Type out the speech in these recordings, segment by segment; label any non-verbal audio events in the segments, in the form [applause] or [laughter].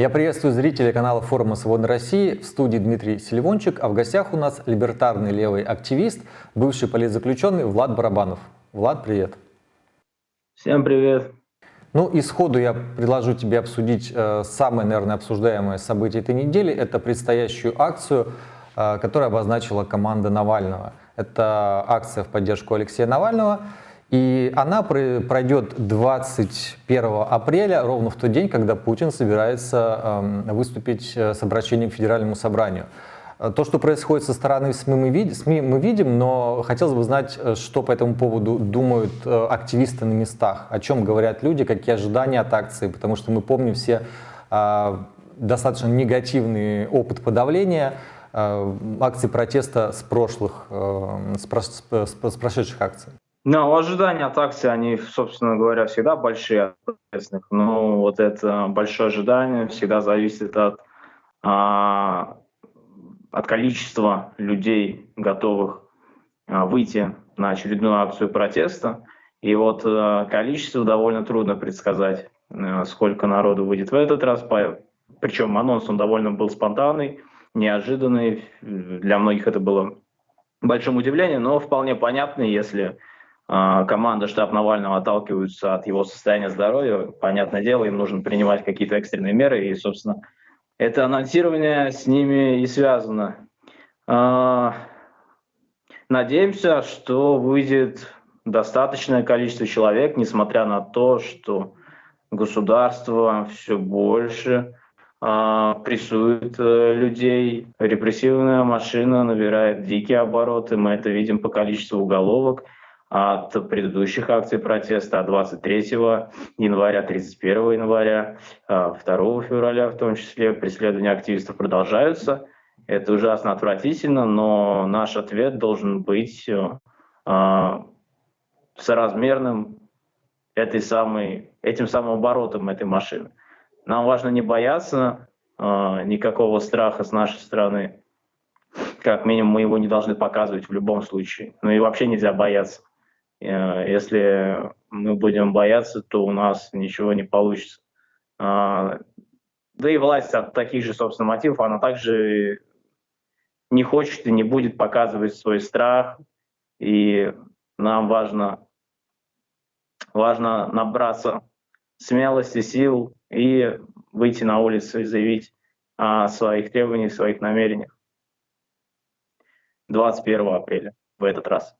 Я приветствую зрителей канала форума «Свободной России». В студии Дмитрий Селивончик, а в гостях у нас либертарный левый активист, бывший политзаключенный Влад Барабанов. Влад, привет. Всем привет. Ну и сходу я предложу тебе обсудить э, самое, наверное, обсуждаемое событие этой недели. Это предстоящую акцию, э, которую обозначила команда Навального. Это акция в поддержку Алексея Навального. И она пройдет 21 апреля, ровно в тот день, когда Путин собирается эм, выступить э, с обращением к Федеральному собранию. Э, то, что происходит со стороны СМИ мы, видим, СМИ мы видим, но хотелось бы знать, э, что по этому поводу думают активисты на местах, о чем говорят люди, какие ожидания от акции, потому что мы помним все достаточно негативный опыт подавления акций протеста с прошлых, с, прошедших акций. Ну, ожидания от акции, они, собственно говоря, всегда большие от но вот это большое ожидание всегда зависит от, а, от количества людей, готовых а, выйти на очередную акцию протеста. И вот а, количество довольно трудно предсказать, а, сколько народу выйдет в этот раз. По, причем анонс он довольно был спонтанный, неожиданный. Для многих это было большим удивлением, но вполне понятный, если а, команда штаб Навального отталкиваются от его состояния здоровья, понятное дело, им нужно принимать какие-то экстренные меры, и, собственно, это анонсирование с ними и связано. А, надеемся, что выйдет достаточное количество человек, несмотря на то, что государство все больше а, прессует э, людей, репрессивная машина набирает дикие обороты, мы это видим по количеству уголовок – от предыдущих акций протеста, от 23 января, 31 января, 2 а, февраля в том числе. Преследования активистов продолжаются. Это ужасно отвратительно, но наш ответ должен быть э, соразмерным этой самой, этим самым оборотом этой машины. Нам важно не бояться э, никакого страха с нашей стороны. Как минимум мы его не должны показывать в любом случае. Ну и вообще нельзя бояться. Э, если мы будем бояться, то у нас ничего не получится. А, да и власть от таких же, собственно, мотивов, она также не хочет и не будет показывать свой страх. И нам важно, важно набраться смелости, сил и выйти на улицу и заявить о своих требованиях, своих намерениях 21 апреля в этот раз.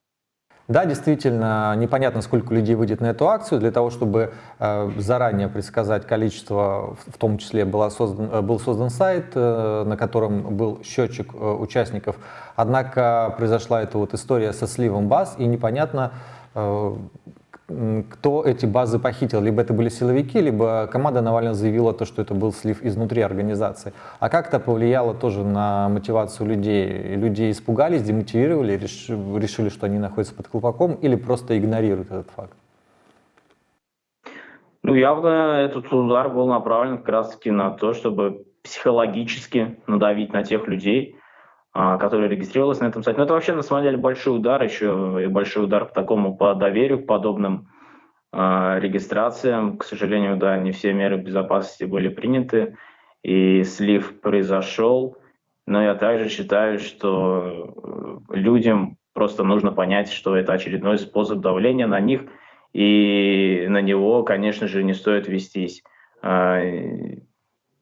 Да, действительно, непонятно, сколько людей выйдет на эту акцию. Для того, чтобы э, заранее предсказать количество, в том числе была создан, э, был создан сайт, э, на котором был счетчик участников. Однако произошла эта вот история со сливом баз, и непонятно, кто эти базы похитил. Либо это были силовики, либо команда Навального заявила то, что это был слив изнутри организации. А как это повлияло тоже на мотивацию людей? Люди испугались, демотивировали, решили, что они находятся под колпаком или просто игнорируют этот факт? Ну, явно этот удар был направлен как раз-таки на то, чтобы психологически надавить на тех людей, а, которые регистрировались на этом сайте. Но это вообще, на самом деле, большой удар, еще и большой удар по такому, по доверию к подобным э, регистрациям. К сожалению, да, не все меры безопасности были приняты, и слив произошел. Но я также считаю, что э, людям просто нужно понять, что это очередной способ давления на них, и на него, конечно же, не стоит вестись. А,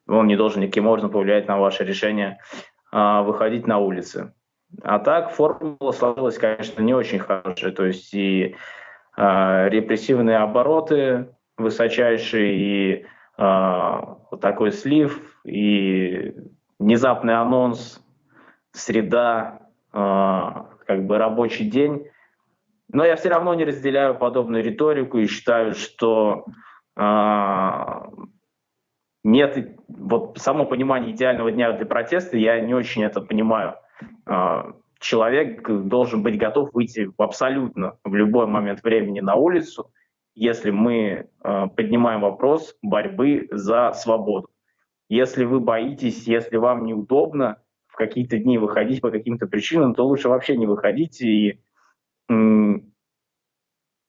он не должен никаким образом повлиять на ваше решение выходить на улицы. А так формула сложилась, конечно, не очень хорошая. То есть и э, репрессивные обороты высочайшие, и э, вот такой слив, и внезапный анонс, среда, э, как бы рабочий день. Но я все равно не разделяю подобную риторику и считаю, что э, нет, вот само понимание идеального дня для протеста, я не очень это понимаю. А, человек должен быть готов выйти абсолютно в любой момент времени на улицу, если мы а, поднимаем вопрос борьбы за свободу. Если вы боитесь, если вам неудобно в какие-то дни выходить по каким-то причинам, то лучше вообще не выходить и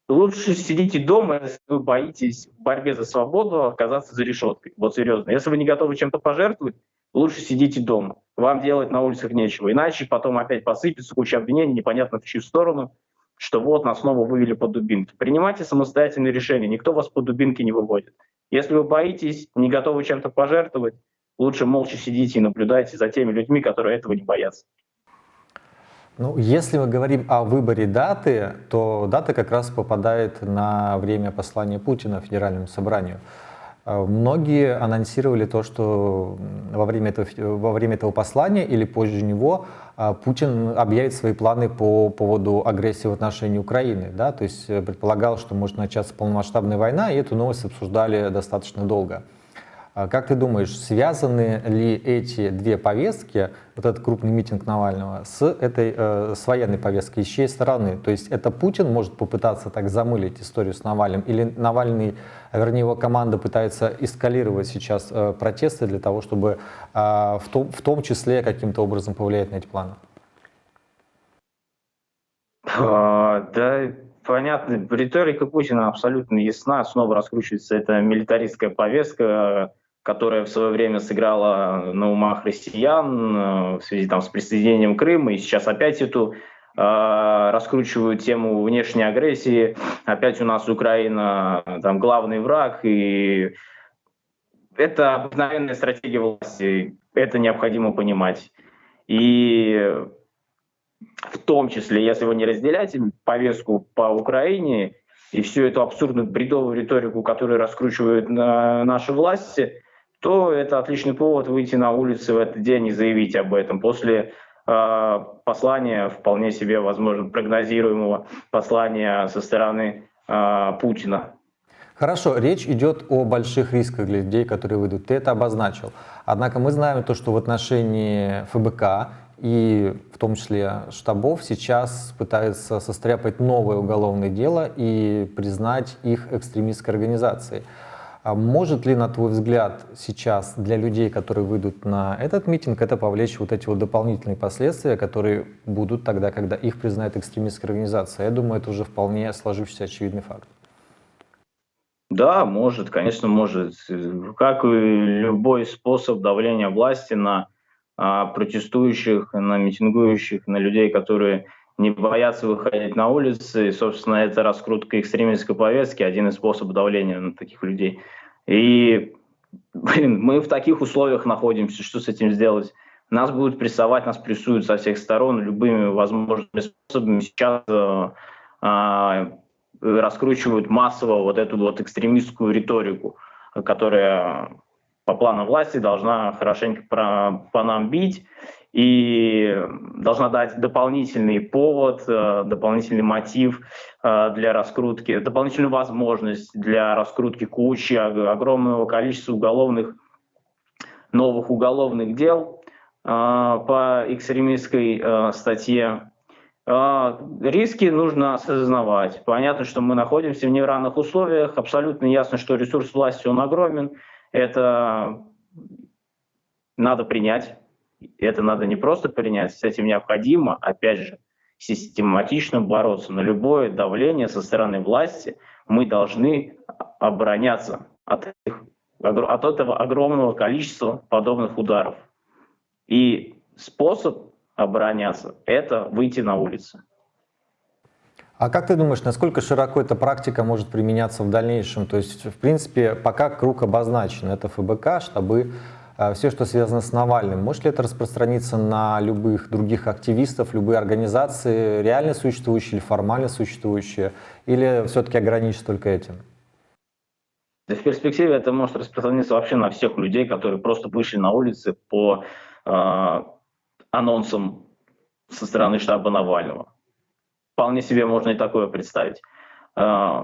лучше сидите дома, если вы боитесь в борьбе за свободу оказаться за решеткой. Вот серьезно. Если вы не готовы чем-то пожертвовать, лучше сидите дома. Вам делать на улицах нечего. Иначе потом опять посыпется куча обвинений, непонятно в чью сторону, что вот нас снова вывели под дубинки. Принимайте самостоятельные решения. Никто вас под дубинки не выводит. Если вы боитесь, не готовы чем-то пожертвовать, лучше молча сидите и наблюдайте за теми людьми, которые этого не боятся. Ну, если мы говорим о выборе даты, то дата как раз попадает на время послания Путина Федеральному собранию. Э, многие анонсировали то, что во время, этого, во время этого послания или позже него э, Путин объявит свои планы по поводу агрессии в отношении Украины. Да? То есть э, предполагал, что может начаться полномасштабная война, и эту новость обсуждали достаточно долго. А как ты думаешь, связаны ли эти две повестки, вот этот крупный митинг Навального, с, этой, э, с военной повесткой, с чьей стороны? То есть это Путин может попытаться так замылить историю с Навальным, или Навальный, вернее его команда пытается эскалировать сейчас э, протесты для того, чтобы э, в, том, в том числе каким-то образом повлиять на эти планы? А, да, понятно. Риторика Путина абсолютно ясна. Снова раскручивается эта милитаристская повестка, которая в свое время сыграла на умах россиян э, в связи там, с присоединением Крыма, и сейчас опять эту э, раскручивают тему внешней агрессии. Опять у нас Украина там главный враг, и это обыкновенная стратегия власти, это необходимо понимать. И в том числе, если вы не разделяете повестку по Украине и всю эту абсурдную бредовую риторику, которую раскручивают наши власти, то это отличный повод выйти на улицы в этот день и заявить об этом. После э, послания, вполне себе, возможно, прогнозируемого послания со стороны э, Путина. Хорошо, речь идет о больших рисках для людей, которые выйдут. Ты это обозначил. Однако мы знаем то, что в отношении ФБК и в том числе штабов сейчас пытаются состряпать новое уголовное дело и признать их экстремистской организацией. А может ли, на твой взгляд, сейчас для людей, которые выйдут на этот митинг, это повлечь вот эти вот дополнительные последствия, которые будут тогда, когда их признает экстремистская организация? Я думаю, это уже вполне сложившийся очевидный факт. Да, может, конечно, может. Как и любой способ давления власти на протестующих, на митингующих, на людей, которые не боятся выходить на улицы. И, собственно, это раскрутка экстремистской повестки, один из способов давления на таких людей. И, блин, мы в таких условиях находимся, что с этим сделать? Нас будут прессовать, нас прессуют со всех сторон любыми возможными способами. Сейчас э, э, раскручивают массово вот эту вот экстремистскую риторику, которая по плану власти должна хорошенько про, по нам бить и должна дать дополнительный повод, э, дополнительный мотив э, для раскрутки, дополнительную возможность для раскрутки кучи, огромного количества уголовных, новых уголовных дел э, по экстремистской статье. Риски нужно осознавать. Понятно, что мы находимся в неравных условиях. Абсолютно ясно, что ресурс власти, он огромен. Это надо принять это надо не просто принять, с этим необходимо, опять же, систематично бороться. На любое давление со стороны власти мы должны обороняться от, этих, от этого огромного количества подобных ударов. И способ обороняться – это выйти на улицы. А как ты думаешь, насколько широко эта практика может применяться в дальнейшем? То есть, в принципе, пока круг обозначен, это ФБК, штабы а, все, что связано с Навальным. Может ли это распространиться на любых других активистов, любые организации, реально существующие или формально существующие, или все-таки ограничиться только этим? Да в перспективе это может распространиться вообще на всех людей, которые просто вышли на улицы по э, анонсам со стороны штаба Навального. Вполне себе можно и такое представить. Э,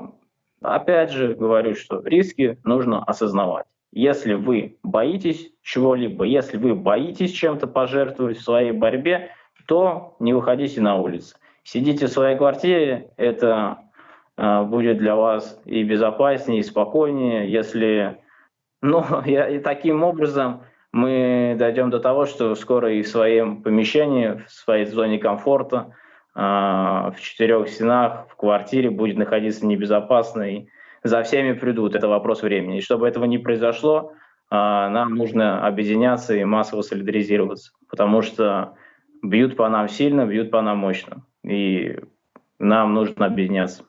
опять же говорю, что риски нужно осознавать. Если вы боитесь чего-либо, если вы боитесь чем-то пожертвовать в своей борьбе, то не выходите на улицу. Сидите в своей квартире, это э, будет для вас и безопаснее, и спокойнее, если... Ну, [laughs] и таким образом мы дойдем до того, что скоро и в своем помещении, в своей зоне комфорта в четырех стенах, в квартире будет находиться небезопасно, и за всеми придут. Это вопрос времени. И чтобы этого не произошло, нам нужно объединяться и массово солидаризироваться, потому что бьют по нам сильно, бьют по нам мощно. И нам нужно объединяться.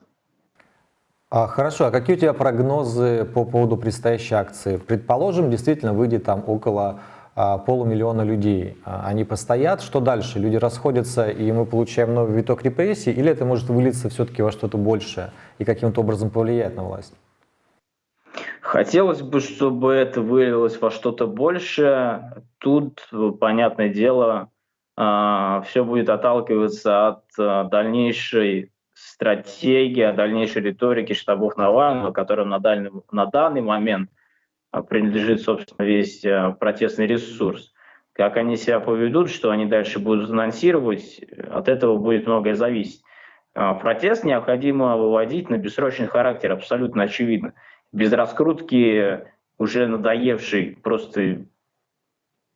А, хорошо, а какие у тебя прогнозы по поводу предстоящей акции? Предположим, действительно выйдет там около а, полумиллиона людей. А, они постоят, что дальше? Люди расходятся, и мы получаем новый виток репрессий, или это может вылиться все-таки во что-то большее и каким-то образом повлиять на власть? Хотелось бы, чтобы это вылилось во что-то большее. Тут, понятное дело, а, все будет отталкиваться от а, дальнейшей стратегии, дальнейшей риторики штабов Навального, которым на, дальний, на данный момент а, принадлежит, собственно, весь протестный ресурс. Как они себя поведут, что они дальше будут анонсировать, от этого будет многое зависеть. Протест необходимо выводить на бессрочный характер, абсолютно очевидно. Без раскрутки уже надоевшей просто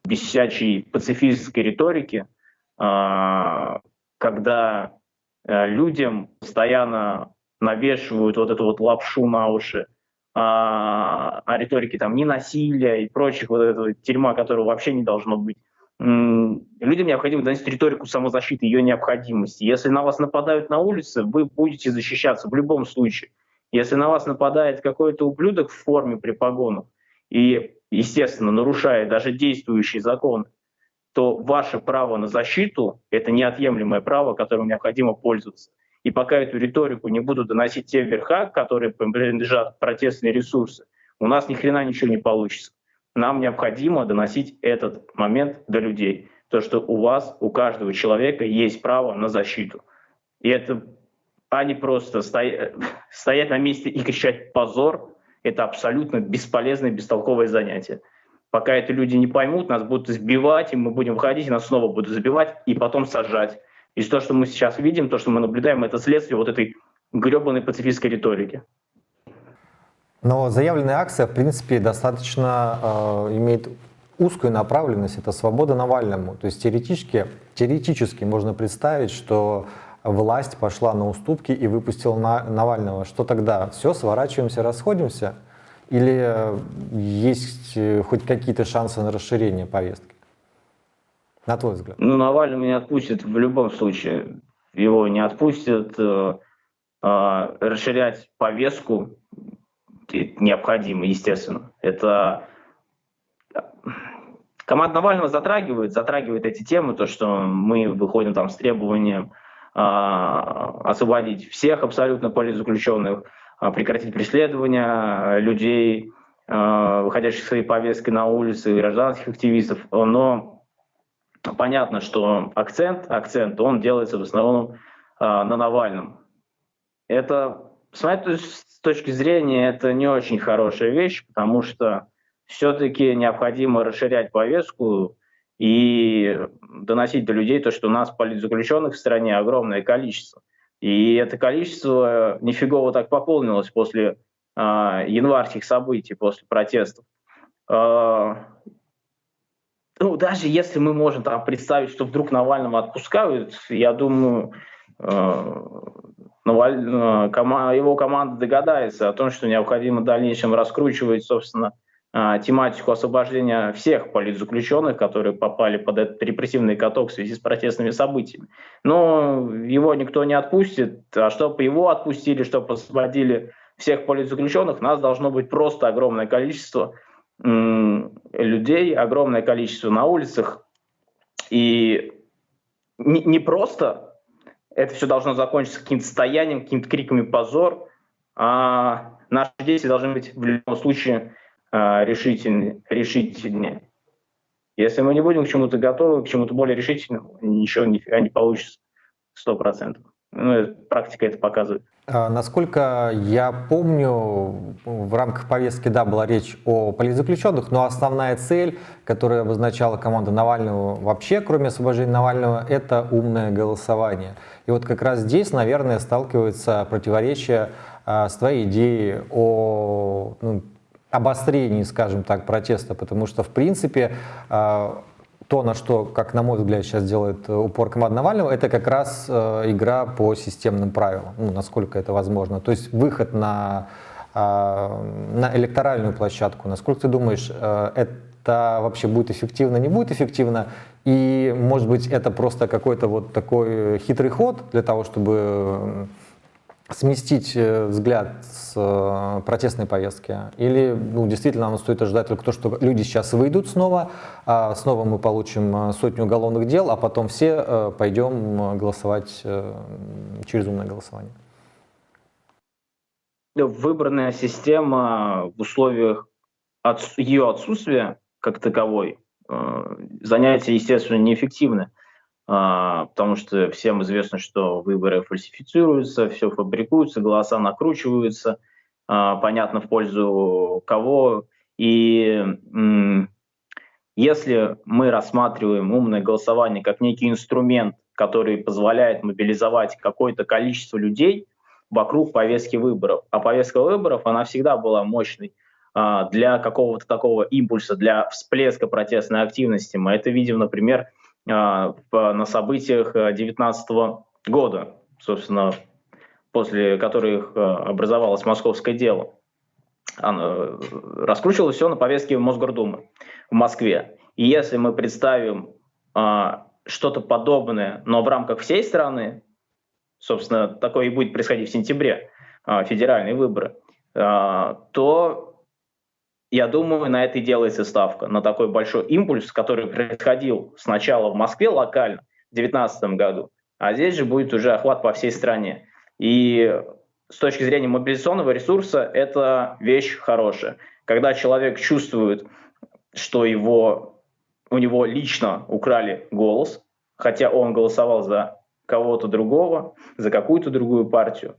бесячей пацифистской риторики, а, когда людям постоянно навешивают вот эту вот лапшу на уши а, о риторике там не насилия и прочих вот этого тюрьма, которого вообще не должно быть. Людям необходимо донести риторику самозащиты, ее необходимости. Если на вас нападают на улице, вы будете защищаться в любом случае. Если на вас нападает какой-то ублюдок в форме при погонах, и естественно, нарушая даже действующий закон, то ваше право на защиту – это неотъемлемое право, которым необходимо пользоваться. И пока эту риторику не будут доносить те верха, которые принадлежат протестные ресурсы, у нас ни хрена ничего не получится. Нам необходимо доносить этот момент до людей. То, что у вас, у каждого человека есть право на защиту. И это, а не просто стоять, стоять на месте и кричать «позор», это абсолютно бесполезное, бестолковое занятие. Пока это люди не поймут, нас будут сбивать, и мы будем выходить, и нас снова будут забивать, и потом сажать. И то, что мы сейчас видим, то, что мы наблюдаем, это следствие вот этой гребаной пацифистской риторики. Но заявленная акция, в принципе, достаточно э, имеет узкую направленность, это свобода Навальному. То есть теоретически, теоретически можно представить, что власть пошла на уступки и выпустила на Навального. Что тогда? Все, сворачиваемся, расходимся? Или э, есть э, хоть какие-то шансы на расширение повестки? На твой взгляд. Ну, Навального не отпустят в любом случае. Его не отпустят. Э, э, расширять повестку необходимо, естественно. Это команда Навального затрагивает, затрагивает эти темы, то, что мы выходим там с требованием а, освободить всех абсолютно политзаключенных, а, прекратить преследование людей, а, выходящих своей повесткой на улицы, гражданских активистов. Но понятно, что акцент, акцент, он делается в основном на Навальном. Это, с моей точки зрения, это не очень хорошая вещь, потому что все-таки необходимо расширять повестку, и доносить до людей то, что у нас политзаключенных в стране огромное количество. И это количество нифигово так пополнилось после э, январских событий, после протестов. Э, ну, даже если мы можем там представить, что вдруг Навального отпускают, я думаю, э, э, его команда догадается о том, что необходимо в дальнейшем раскручивать, собственно, а, тематику освобождения всех политзаключенных, которые попали под этот репрессивный каток в связи с протестными событиями. Но его никто не отпустит, а чтобы его отпустили, чтобы освободили всех политзаключенных, нас должно быть просто огромное количество людей, огромное количество на улицах. И не, не просто это все должно закончиться каким-то стоянием, какими-то криками «позор», а наши действия должны быть в любом случае а, решительнее, решительнее. Если мы не будем к чему-то готовы, к чему-то более решительному, ничего нифига не получится сто процентов. Ну, практика это показывает. А, насколько я помню, в рамках повестки, да, была речь о политзаключенных, но основная цель, которую обозначала команда Навального вообще, кроме освобождения Навального, это умное голосование. И вот как раз здесь, наверное, сталкивается противоречие а, с твоей идеей о ну, обострении, скажем так, протеста, потому что, в принципе, а, то, на что, как на мой взгляд, сейчас делает э, упор команда Навального, это как раз э, игра по системным правилам, ну, насколько это возможно. То есть выход на, э, на электоральную площадку. Насколько ты думаешь, э, это вообще будет эффективно, не будет эффективно? И, может быть, это просто какой-то вот такой хитрый ход для того, чтобы сместить э, взгляд с э, протестной повестки? Или ну, действительно нам стоит ожидать только то, что люди сейчас выйдут снова, а снова мы получим э, сотню уголовных дел, а потом все пойдем голосовать через умное голосование? Выбранная система в условиях ее отсутствия как таковой, занятия, естественно, неэффективны. А, потому что всем известно, что выборы фальсифицируются, все фабрикуется, голоса накручиваются, а, понятно в пользу кого. И если мы рассматриваем умное голосование как некий инструмент, который позволяет мобилизовать какое-то количество людей вокруг повестки выборов, а повестка выборов, она всегда была мощной, а, для какого-то такого импульса, для всплеска протестной активности. Мы это видим, например, на событиях 2019 э, года, собственно, после которых э, образовалось московское дело. Оно э, раскручивалось все на повестке Мосгордумы в Москве. И если мы представим что-то подобное, но в рамках всей страны, собственно, такое и будет происходить в сентябре, федеральные выборы, то я думаю, на это и делается ставка, на такой большой импульс, который происходил сначала в Москве локально в 2019 году, а здесь же будет уже охват по всей стране. И с точки зрения мобилизационного ресурса это вещь хорошая. Когда человек чувствует, что его, у него лично украли голос, хотя он голосовал за кого-то другого, за какую-то другую партию,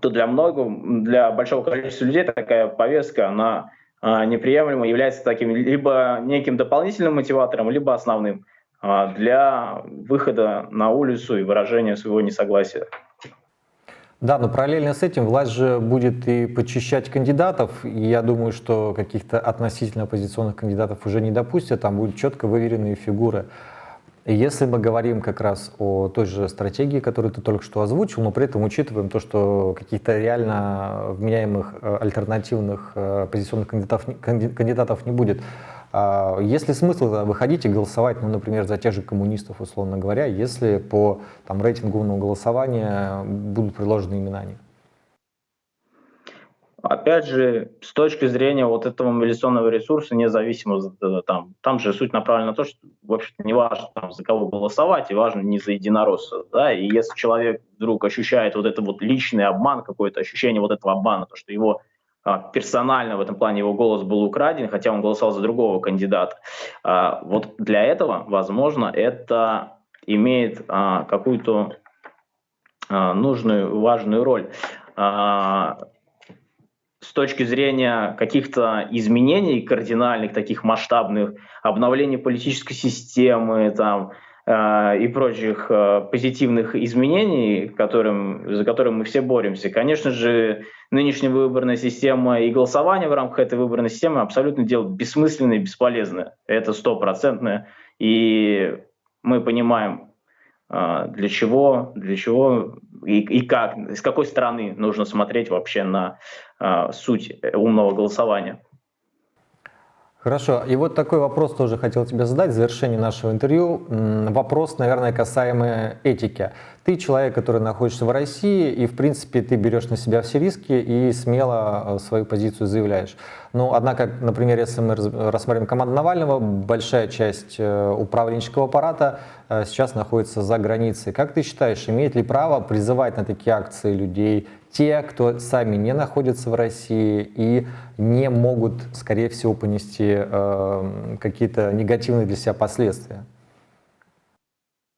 то для многого, для большого количества людей такая повестка, она а, неприемлема, является таким либо неким дополнительным мотиватором, либо основным а, для выхода на улицу и выражения своего несогласия. Да, но параллельно с этим власть же будет и почищать кандидатов, и я думаю, что каких-то относительно оппозиционных кандидатов уже не допустят, там будут четко выверенные фигуры. Если мы говорим как раз о той же стратегии, которую ты только что озвучил, но при этом учитываем то, что каких-то реально вменяемых э, альтернативных э, оппозиционных кандидатов, кандидатов не будет, а есть ли смысл выходить и голосовать, ну, например, за тех же коммунистов, условно говоря, если по там, рейтинговому голосованию будут предложены имена них? Опять же, с точки зрения вот этого мобилизационного ресурса, независимо, э, там, там же суть направлена на то, что, в общем-то, не важно, там, за кого голосовать, и важно не за единоросса, да, и если человек вдруг ощущает вот это вот личный обман, какое-то ощущение вот этого обмана, то, что его а, персонально в этом плане его голос был украден, хотя он голосовал за другого кандидата, а, вот для этого, возможно, это имеет а, какую-то а, нужную, важную роль. Точки зрения каких-то изменений кардинальных, таких масштабных, обновления политической системы там, э, и прочих э, позитивных изменений, которым, за которым мы все боремся, конечно же, нынешняя выборная система и голосование в рамках этой выборной системы абсолютно дело бессмысленное и бесполезное. Это стопроцентное. И мы понимаем, э, для чего, для чего и, и как, с какой стороны нужно смотреть вообще на а, суть умного голосования. Хорошо. И вот такой вопрос тоже хотел тебе задать в завершении нашего интервью. Вопрос, наверное, касаемый этики. Ты человек, который находится в России, и, в принципе, ты берешь на себя все риски и смело э, свою позицию заявляешь. Но, однако, например, если мы рассмотрим команду Навального, большая часть э, управленческого аппарата э, сейчас находится за границей. Как ты считаешь, имеет ли право призывать на такие акции людей, те, кто сами не находятся в России и не могут, скорее всего, понести э, какие-то негативные для себя последствия.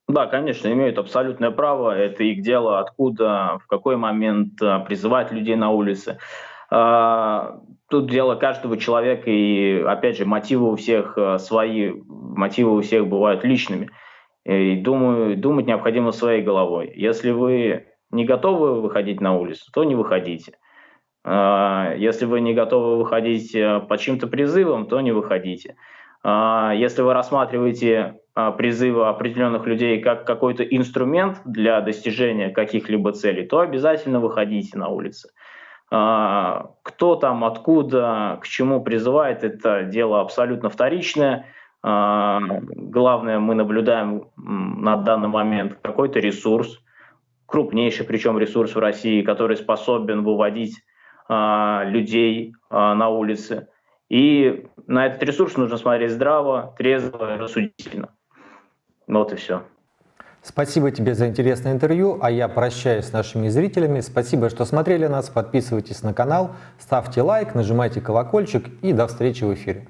Да, конечно, имеют абсолютное право. Это их дело, откуда, в какой момент э, призывать людей на улице. Э, тут дело каждого человека, и, опять же, мотивы у всех э, свои, мотивы у всех бывают личными. И думаю, думать необходимо своей головой. Если вы не готовы выходить на улицу, то не выходите. А, если вы не готовы выходить э, по чьим-то призывам, то не выходите. А, если вы рассматриваете а, призывы определенных людей как какой-то инструмент для достижения каких-либо целей, то обязательно выходите на улицы. Кто там, откуда, к чему призывает, это дело абсолютно вторичное. Главное, мы наблюдаем на данный момент какой-то ресурс, крупнейший причем ресурс в России, который способен выводить людей на улицы. И на этот ресурс нужно смотреть здраво, трезво, рассудительно. Вот и все. Спасибо тебе за интересное интервью, а я прощаюсь с нашими зрителями. Спасибо, что смотрели нас. Подписывайтесь на канал, ставьте лайк, нажимайте колокольчик и до встречи в эфире.